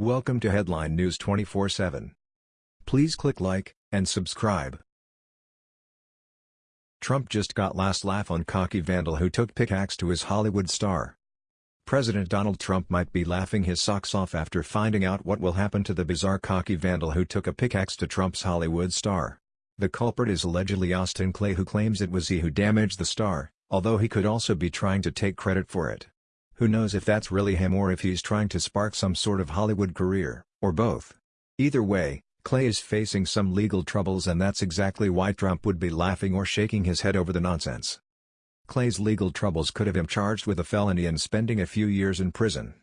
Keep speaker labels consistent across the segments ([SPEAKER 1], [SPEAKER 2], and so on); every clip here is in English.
[SPEAKER 1] Welcome to Headline News 24/7. Please click like and subscribe. Trump just got last laugh on cocky vandal who took pickaxe to his Hollywood star. President Donald Trump might be laughing his socks off after finding out what will happen to the bizarre cocky vandal who took a pickaxe to Trump's Hollywood star. The culprit is allegedly Austin Clay who claims it was he who damaged the star, although he could also be trying to take credit for it. Who knows if that's really him or if he's trying to spark some sort of Hollywood career, or both. Either way, Clay is facing some legal troubles and that's exactly why Trump would be laughing or shaking his head over the nonsense. Clay's legal troubles could have him charged with a felony and spending a few years in prison.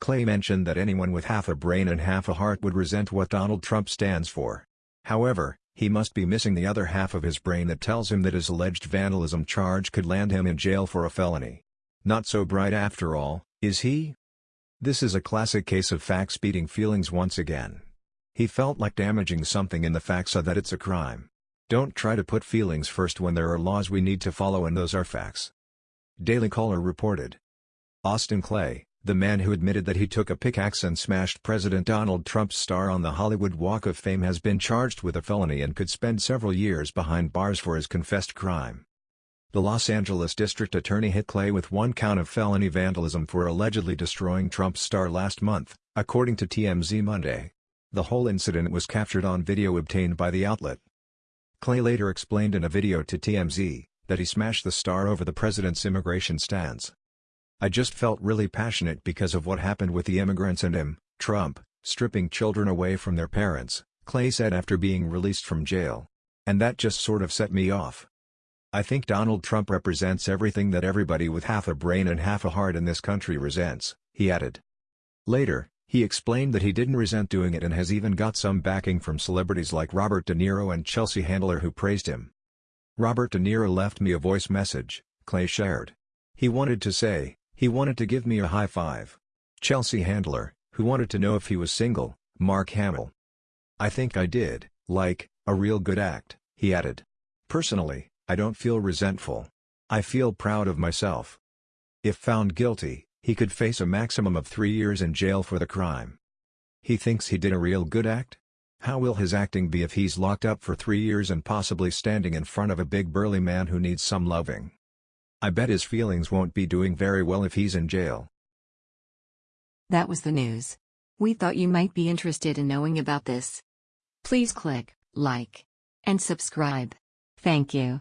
[SPEAKER 1] Clay mentioned that anyone with half a brain and half a heart would resent what Donald Trump stands for. However, he must be missing the other half of his brain that tells him that his alleged vandalism charge could land him in jail for a felony. Not so bright after all, is he? This is a classic case of facts beating feelings once again. He felt like damaging something in the facts so that it's a crime. Don't try to put feelings first when there are laws we need to follow and those are facts. Daily Caller reported. Austin Clay, the man who admitted that he took a pickaxe and smashed President Donald Trump's star on the Hollywood Walk of Fame has been charged with a felony and could spend several years behind bars for his confessed crime. The Los Angeles District Attorney hit Clay with one count of felony vandalism for allegedly destroying Trump's star last month, according to TMZ Monday. The whole incident was captured on video obtained by the outlet. Clay later explained in a video to TMZ, that he smashed the star over the president's immigration stance. I just felt really passionate because of what happened with the immigrants and him, Trump, stripping children away from their parents, Clay said after being released from jail. And that just sort of set me off. I think Donald Trump represents everything that everybody with half a brain and half a heart in this country resents, he added. Later, he explained that he didn't resent doing it and has even got some backing from celebrities like Robert De Niro and Chelsea Handler who praised him. Robert De Niro left me a voice message, Clay shared. He wanted to say, he wanted to give me a high five. Chelsea Handler, who wanted to know if he was single, Mark Hamill. I think I did, like, a real good act, he added. Personally, I don't feel resentful. I feel proud of myself. If found guilty, he could face a maximum of three years in jail for the crime. He thinks he did a real good act? How will his acting be if he's locked up for three years and possibly standing in front of a big burly man who needs some loving? I bet his feelings won't be doing very well if he's in jail.
[SPEAKER 2] That was the news. We thought you might be interested in knowing about this. Please click like and subscribe. Thank you.